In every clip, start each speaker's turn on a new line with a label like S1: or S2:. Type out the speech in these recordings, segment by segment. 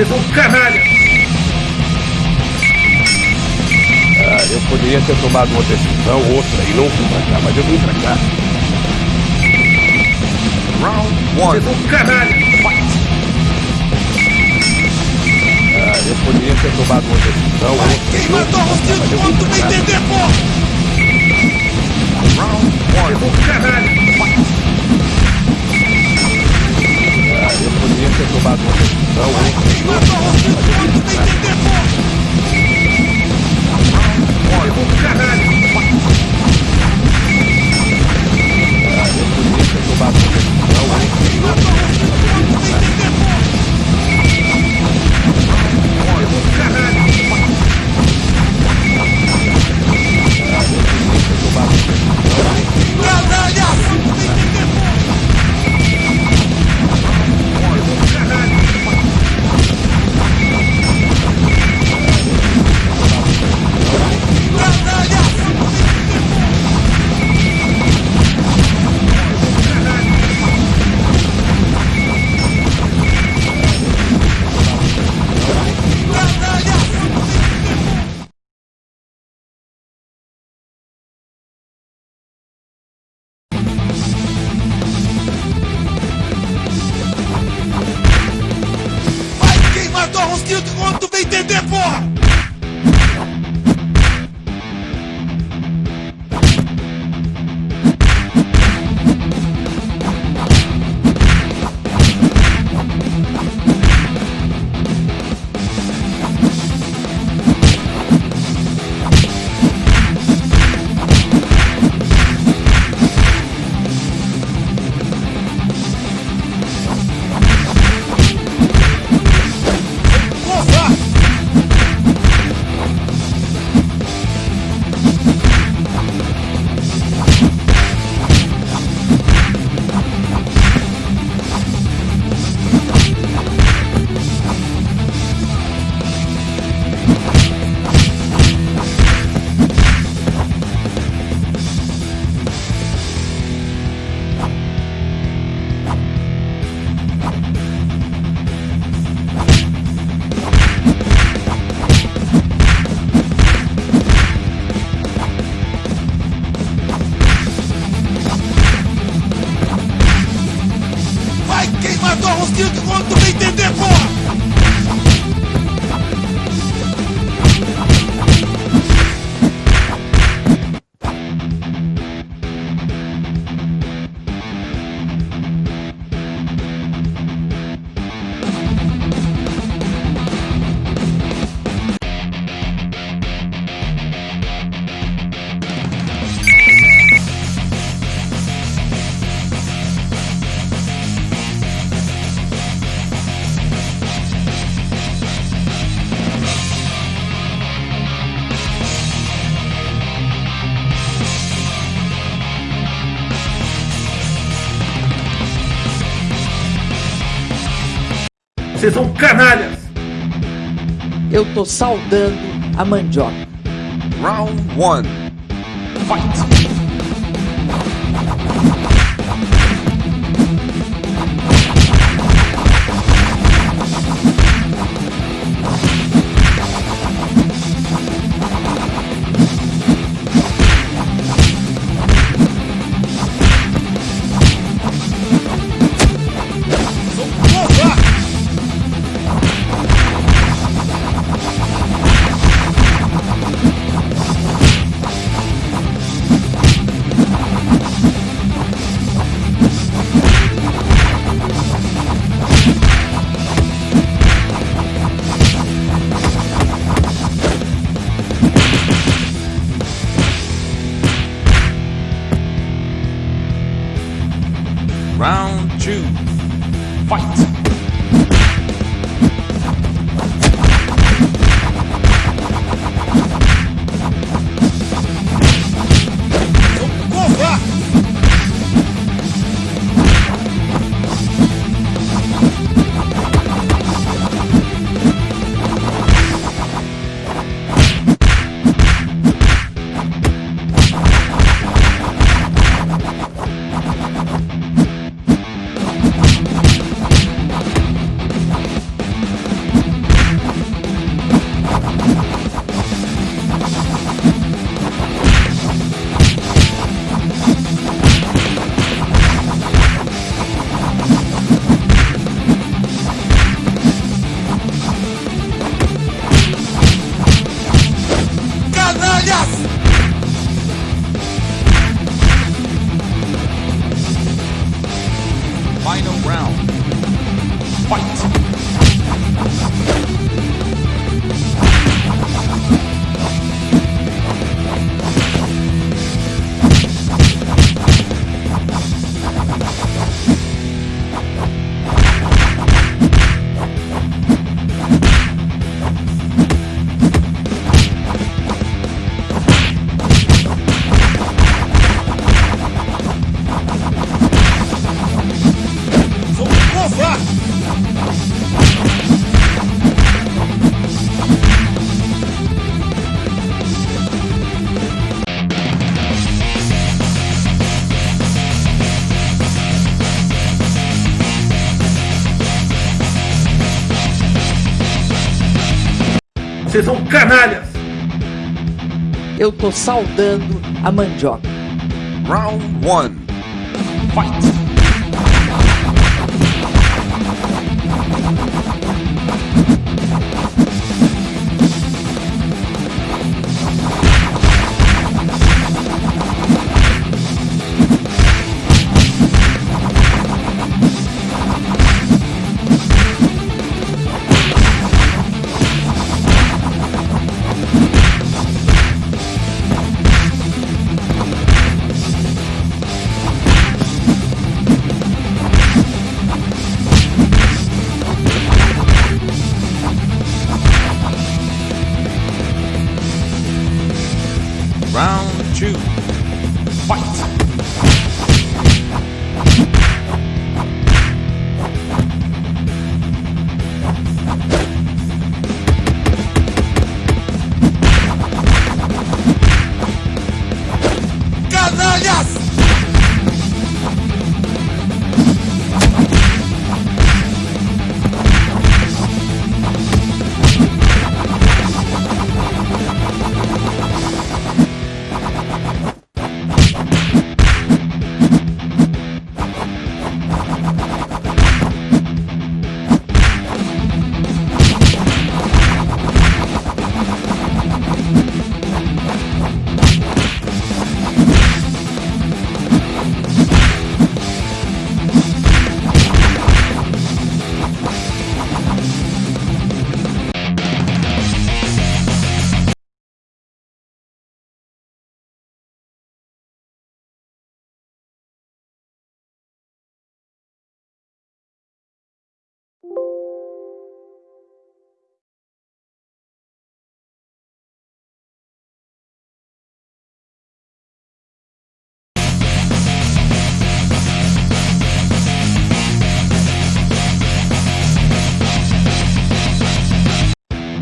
S1: Vocês são canalha!
S2: Ah, eu poderia ter tomado uma decisão, outra, e não vim pra cá, mas eu vim pra cá.
S1: Round one. Vocês são canalha!
S2: Ah, eu poderia ter tomado uma decisão, outra,
S3: Quem
S2: mas eu
S3: Rosquito,
S2: vim
S3: tu
S2: pra
S3: vai
S2: cá.
S3: entender, porra!
S1: Round one. Vocês são canalha!
S2: Eu poderia ter tomado uma não
S3: Rosquito,
S2: mas eu! Ah, eu poderia ter tomado uma decisão, outra, e
S3: Quem Rosquito, quando tu vai entender! Porra!
S1: Vocês são canalhas!
S4: Eu tô saudando a mandioca.
S1: Round one. Fight! fight. Vocês são canalhas!
S4: Eu tô saudando a mandioca.
S1: Round 1. Fight!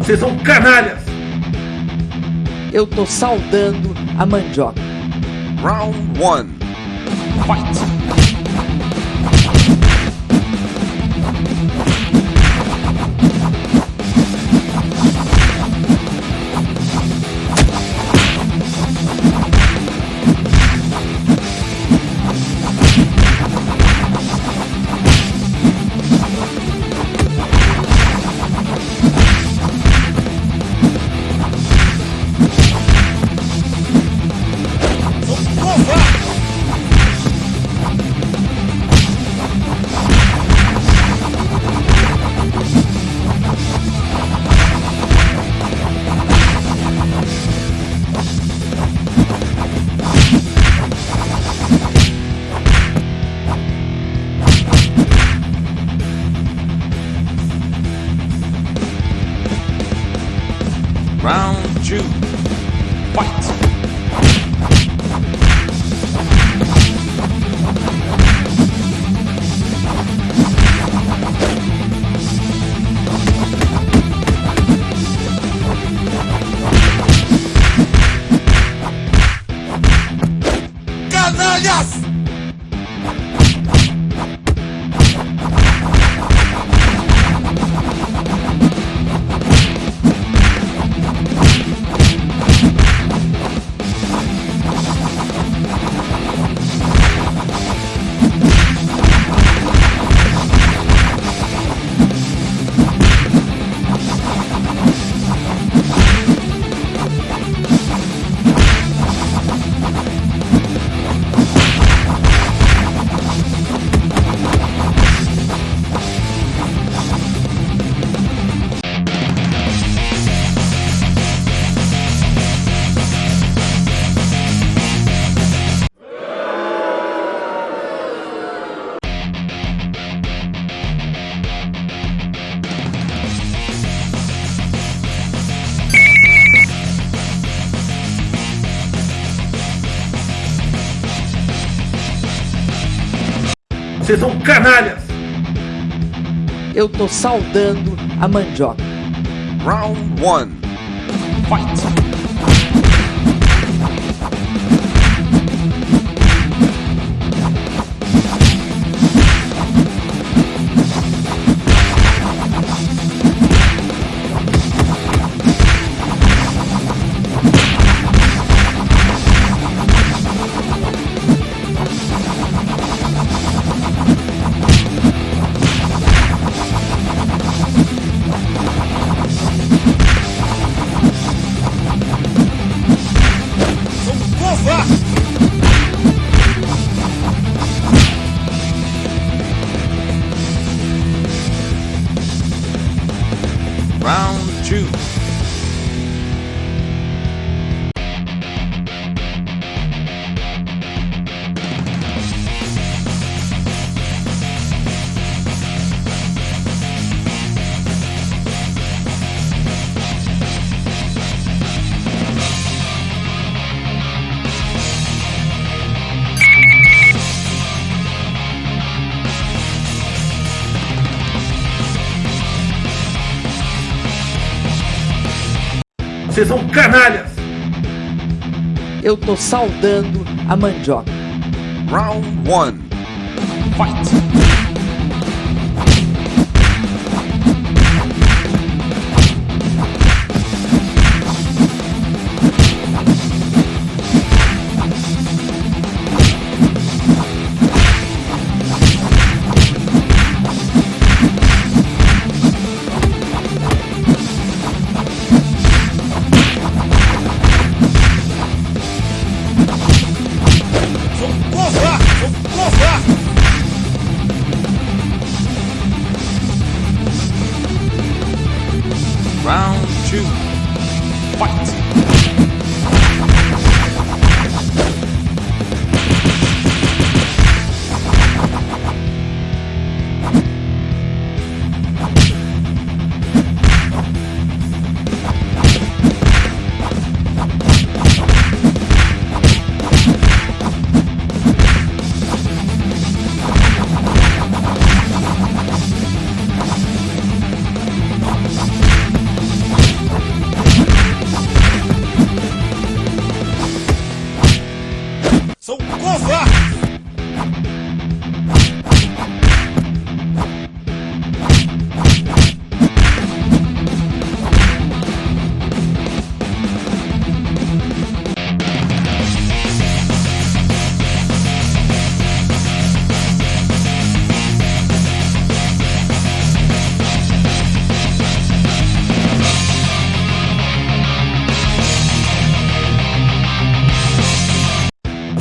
S1: Vocês são canalhas!
S4: Eu tô saudando a mandioca.
S1: Round 1. Fight! Vocês são canalhas!
S4: Eu tô saudando a mandioca.
S1: Round 1. Fight! Canalhas!
S4: Eu tô saudando a mandioca.
S1: Round 1. Fight!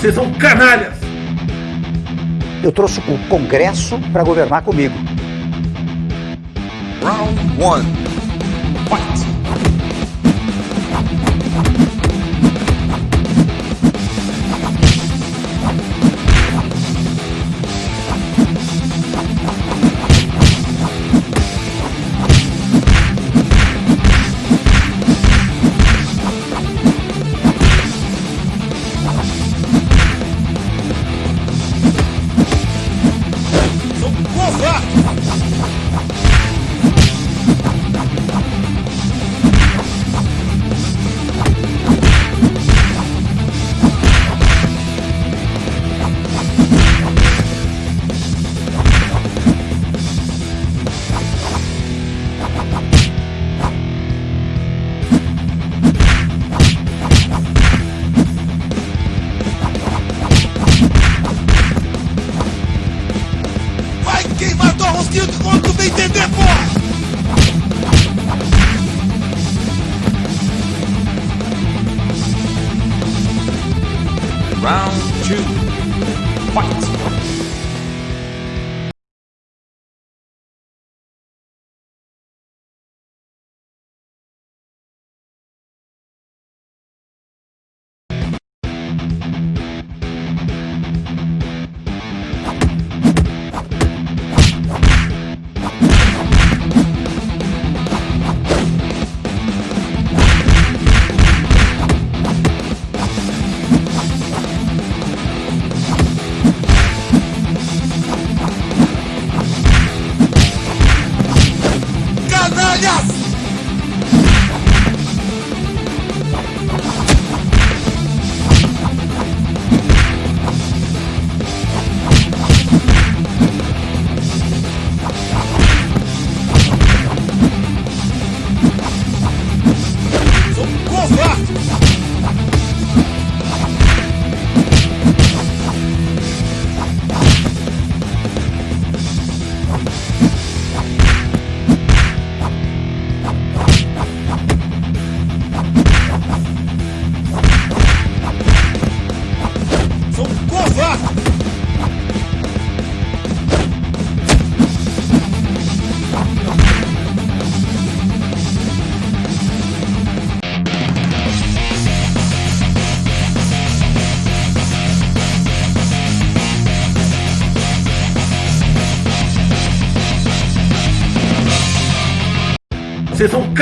S1: Vocês são canalhas!
S5: Eu trouxe o Congresso para governar comigo.
S1: Round 1.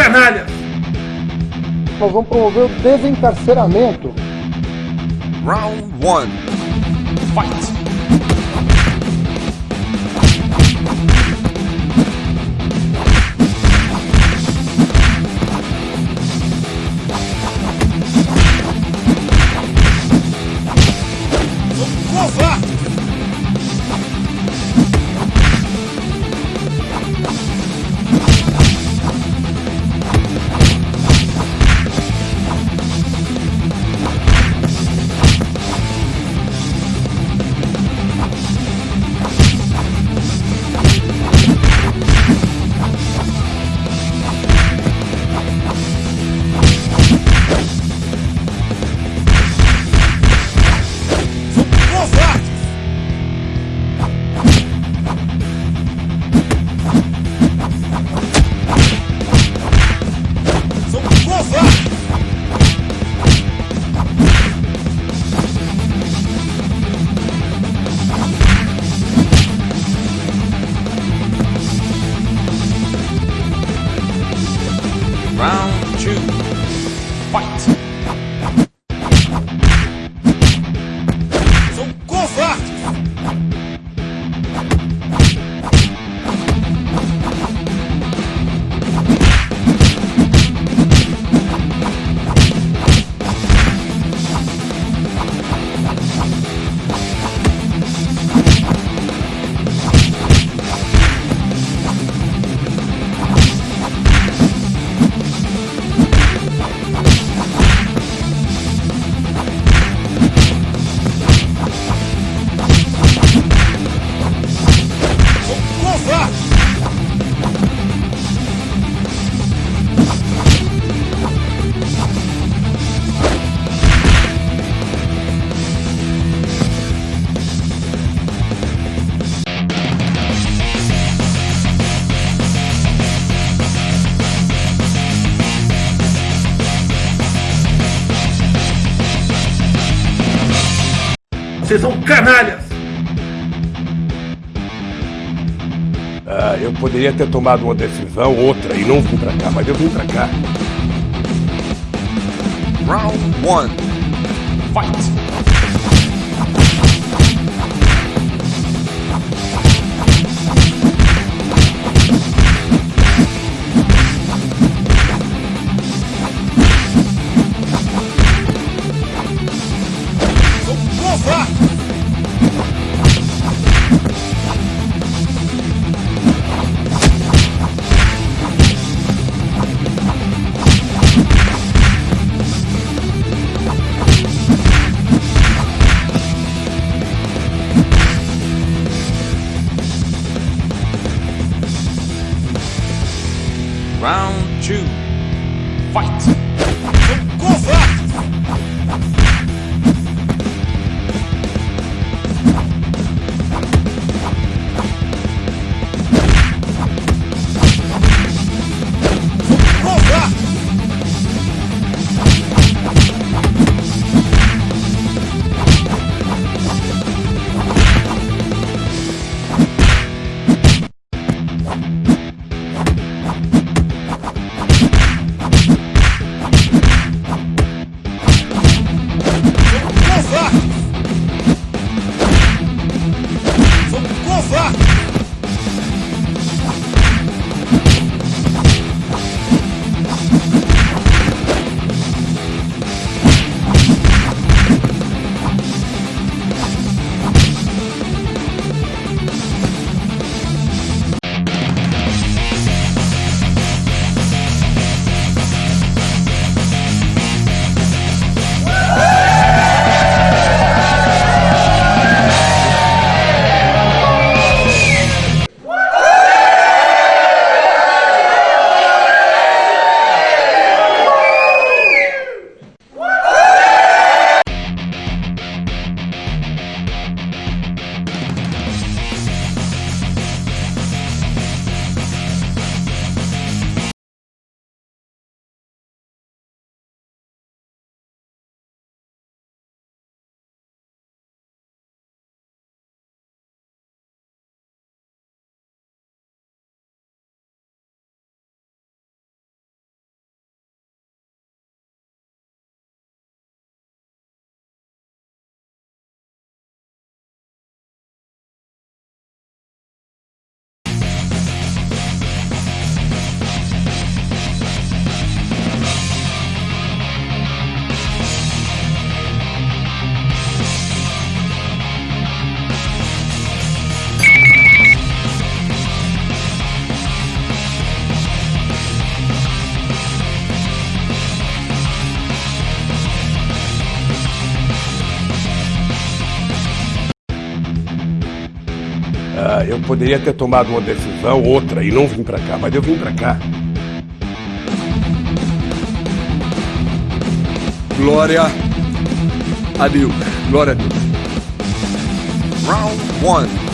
S1: Canalhas!
S6: Nós vamos promover o desencarceramento.
S1: Round 1. Fight!
S2: Ah, eu poderia ter tomado uma decisão, outra, e não vim pra cá, mas eu vim pra cá.
S1: Round 1. Fight! Round 2. Fight!
S3: Vou provar!
S2: Ah, eu poderia ter tomado uma decisão, outra, e não vim pra cá, mas eu vim pra cá.
S1: Glória a Deus. Glória a Deus. Round 1. Fight!